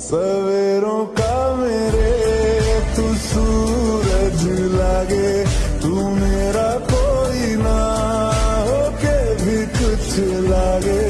सवेरों का मेरे तू सूरज लागे। तू मेरा कोई ना होके भी कुछ लागे।